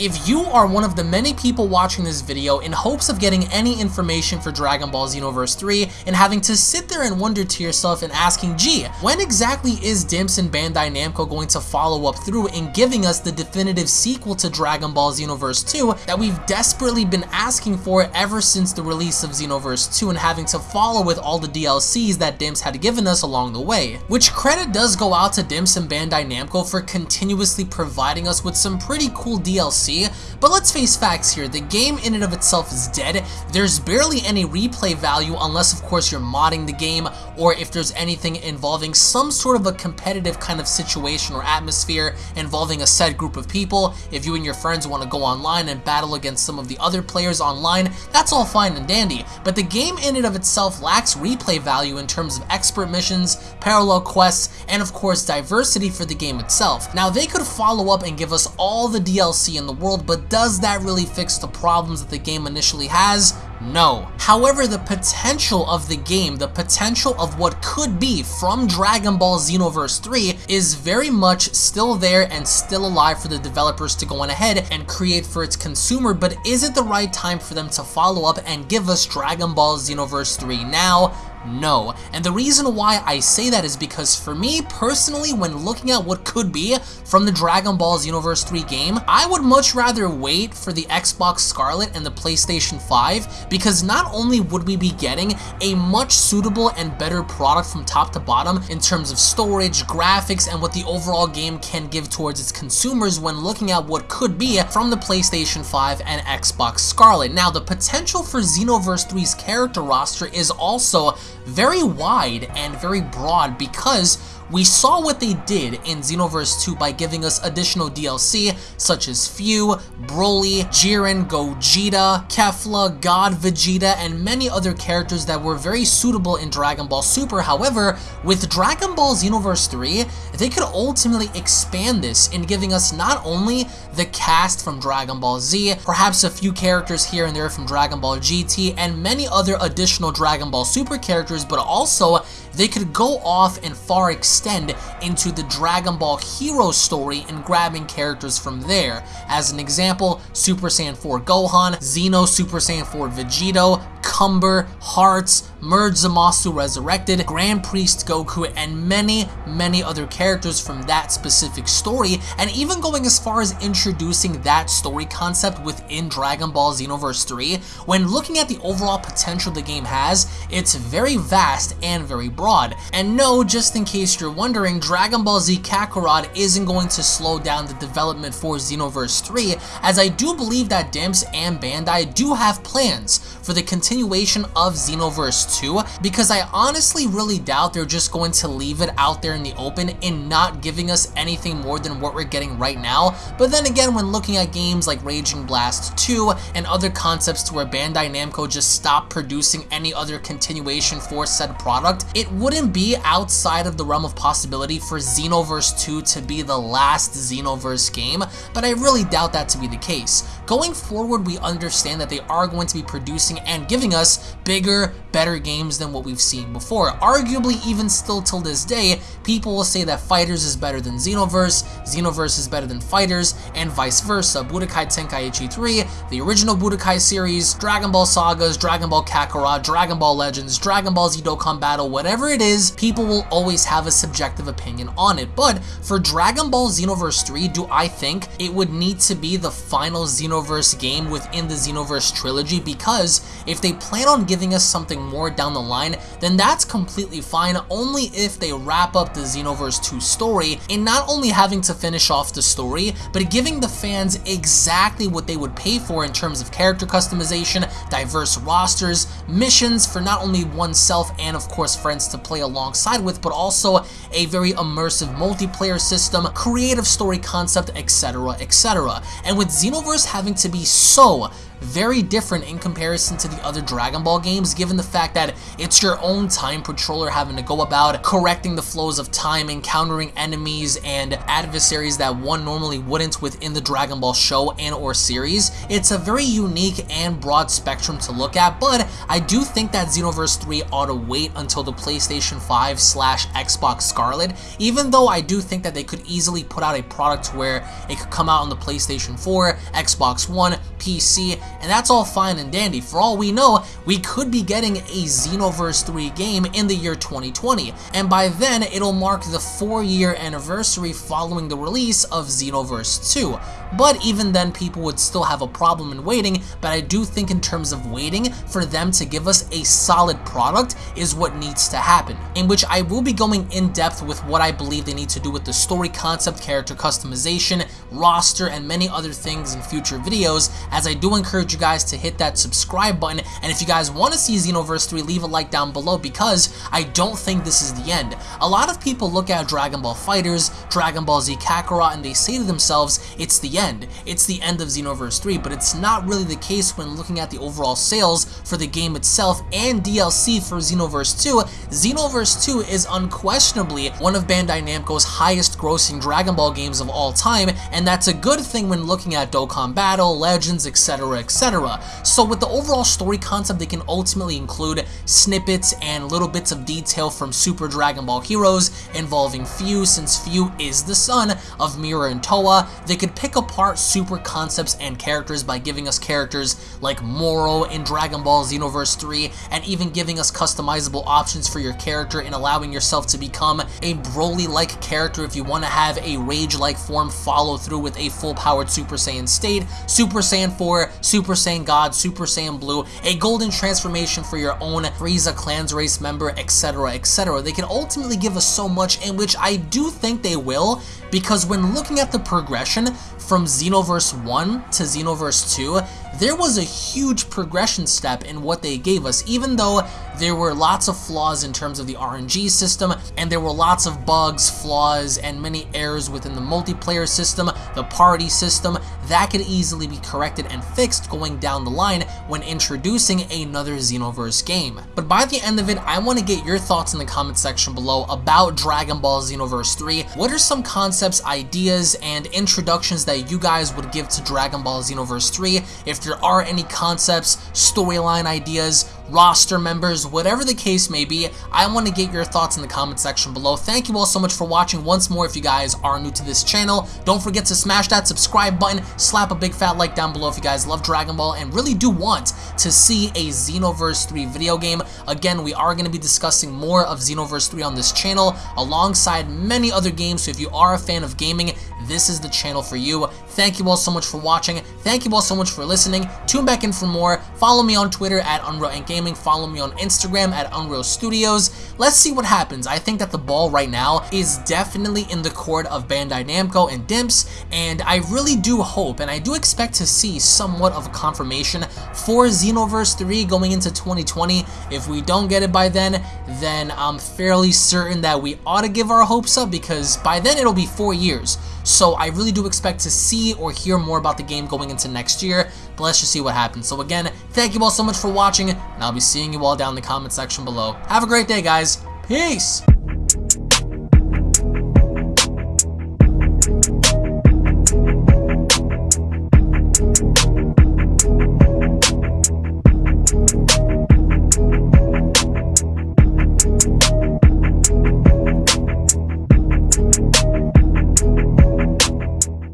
If you are one of the many people watching this video in hopes of getting any information for Dragon Ball Xenoverse 3 and having to sit there and wonder to yourself and asking, gee, when exactly is Dimps and Bandai Namco going to follow up through in giving us the definitive sequel to Dragon Ball Xenoverse 2 that we've desperately been asking for ever since the release of Xenoverse 2 and having to follow with all the DLCs that Dimps had given us along the way. Which credit does go out to Dimps and Bandai Namco for continuously providing us with some pretty cool DLC but let's face facts here, the game in and of itself is dead, there's barely any replay value unless of course you're modding the game or if there's anything involving some sort of a competitive kind of situation or atmosphere involving a set group of people, if you and your friends want to go online and battle against some of the other players online, that's all fine and dandy, but the game in and of itself lacks replay value in terms of expert missions, parallel quests, and of course diversity for the game itself. Now they could follow up and give us all the DLC in the world, but does that really fix the problems that the game initially has? No. However, the potential of the game, the potential of what could be from Dragon Ball Xenoverse 3 is very much still there and still alive for the developers to go on ahead and create for its consumer, but is it the right time for them to follow up and give us Dragon Ball Xenoverse 3 now? No. And the reason why I say that is because for me personally, when looking at what could be from the Dragon Ball Xenoverse 3 game, I would much rather wait for the Xbox Scarlett and the PlayStation 5 because not only would we be getting a much suitable and better product from top to bottom in terms of storage, graphics, and what the overall game can give towards its consumers when looking at what could be from the PlayStation 5 and Xbox Scarlett. Now, the potential for Xenoverse 3's character roster is also very wide and very broad because we saw what they did in Xenoverse 2 by giving us additional DLC such as Fu, Broly, Jiren, Gogeta, Kefla, God Vegeta, and many other characters that were very suitable in Dragon Ball Super. However, with Dragon Ball Xenoverse 3, they could ultimately expand this in giving us not only the cast from Dragon Ball Z, perhaps a few characters here and there from Dragon Ball GT, and many other additional Dragon Ball Super characters, but also they could go off and far extend into the Dragon Ball hero story and grabbing characters from there. As an example, Super Saiyan 4 Gohan, Xeno Super Saiyan 4 Vegito, Cumber, Hearts, Merge Zamasu Resurrected, Grand Priest Goku, and many, many other characters from that specific story, and even going as far as introducing that story concept within Dragon Ball Xenoverse 3, when looking at the overall potential the game has, it's very vast and very broad. And no, just in case you're wondering, Dragon Ball Z Kakarot isn't going to slow down the development for Xenoverse 3, as I do believe that Dimps and Bandai do have plans for the continuation of Xenoverse 2 because I honestly really doubt they're just going to leave it out there in the open and not giving us anything more than what we're getting right now. But then again, when looking at games like Raging Blast 2 and other concepts to where Bandai Namco just stopped producing any other continuation for said product, it wouldn't be outside of the realm of possibility for Xenoverse 2 to be the last Xenoverse game, but I really doubt that to be the case. Going forward, we understand that they are going to be producing and giving us bigger, better games than what we've seen before. Arguably, even still till this day, people will say that FighterZ is better than Xenoverse, Xenoverse is better than FighterZ, and vice versa. Budokai Tenkaichi 3, the original Budokai series, Dragon Ball Sagas, Dragon Ball Kakarot, Dragon Ball Legends, Dragon Ball Z Dokkan Battle, whatever it is, people will always have a subjective opinion on it. But for Dragon Ball Xenoverse 3, do I think it would need to be the final Xenoverse game within the Xenoverse trilogy? Because if they plan on giving us something more down the line, then that's completely fine only if they wrap up the Xenoverse 2 story and not only having to finish off the story, but giving the fans exactly what they would pay for in terms of character customization, diverse rosters, missions for not only oneself and of course friends to play alongside with, but also a very immersive multiplayer system, creative story concept, etc, etc. And with Xenoverse having to be so very different in comparison to the other Dragon Ball games, given the fact that it's your own time patroller having to go about correcting the flows of time, encountering enemies and adversaries that one normally wouldn't within the Dragon Ball show and or series. It's a very unique and broad spectrum to look at, but I do think that Xenoverse 3 ought to wait until the PlayStation 5 slash Xbox Scarlett, even though I do think that they could easily put out a product where it could come out on the PlayStation 4, Xbox One, PC, and that's all fine and dandy. For all we know, we could be getting a Xenoverse 3 game in the year 2020, and by then it'll mark the 4-year anniversary following the release of Xenoverse 2. But even then, people would still have a problem in waiting, but I do think in terms of waiting, for them to give us a solid product is what needs to happen, in which I will be going in depth with what I believe they need to do with the story concept, character customization, roster, and many other things in future videos, as I do encourage you guys to hit that subscribe button, and if you guys want to see Xenoverse 3, leave a like down below, because I don't think this is the end. A lot of people look at Dragon Ball FighterZ, Dragon Ball Z Kakarot, and they say to themselves, it's the end. It's the end of Xenoverse 3, but it's not really the case when looking at the overall sales for the game itself and DLC for Xenoverse 2. Xenoverse 2 is unquestionably one of Bandai Namco's highest grossing Dragon Ball games of all time, and that's a good thing when looking at Dokkan Battle, Legends, etc, etc. So with the overall story concept, they can ultimately include snippets and little bits of detail from Super Dragon Ball Heroes involving Fu, since Fu is the son of Mira and Towa. They could pick apart super concepts and characters by giving us characters like Moro in Dragon Ball Xenoverse 3, and even giving us customizable options for your character and allowing yourself to become a Broly-like character if you want to have a Rage-like form follow through with a full-powered Super Saiyan state, Super Saiyan 4, Super Saiyan God, Super Saiyan Blue, a golden transformation for your own Frieza Clans race member, etc, etc. They can ultimately give us so much, in which I do think they will, because when looking at the progression from Xenoverse 1 to Xenoverse 2, there was a huge progression step in what they gave us, even though there were lots of flaws in terms of the RNG system, and there were lots of bugs, flaws, and many errors within the multiplayer system, the party system, that could easily be corrected and fixed going down the line when introducing another Xenoverse game. But by the end of it, I want to get your thoughts in the comment section below about Dragon Ball Xenoverse 3. What are some concepts, ideas, and introductions that you guys would give to Dragon Ball Xenoverse 3? If there are any concepts, storyline ideas, roster members, whatever the case may be, I want to get your thoughts in the comment section below. Thank you all so much for watching. Once more, if you guys are new to this channel, don't forget to smash that subscribe button, slap a big fat like down below if you guys love Dragon Ball and really do want to see a Xenoverse 3 video game. Again, we are going to be discussing more of Xenoverse 3 on this channel alongside many other games, so if you are a fan of gaming, this is the channel for you. Thank you all so much for watching. Thank you all so much for listening. Tune back in for more. Follow me on Twitter at Unreal Gaming. Follow me on Instagram at Unreal Studios. Let's see what happens. I think that the ball right now is definitely in the court of Bandai Namco and Dimps, and I really do hope, and I do expect to see somewhat of a confirmation for Xenoverse 3 going into 2020. If we don't get it by then, then I'm fairly certain that we ought to give our hopes up because by then it'll be four years. So I really do expect to see or hear more about the game going into next year, but let's just see what happens. So again, thank you all so much for watching, and I'll be seeing you all down in the comment section below. Have a great day, guys. Peace!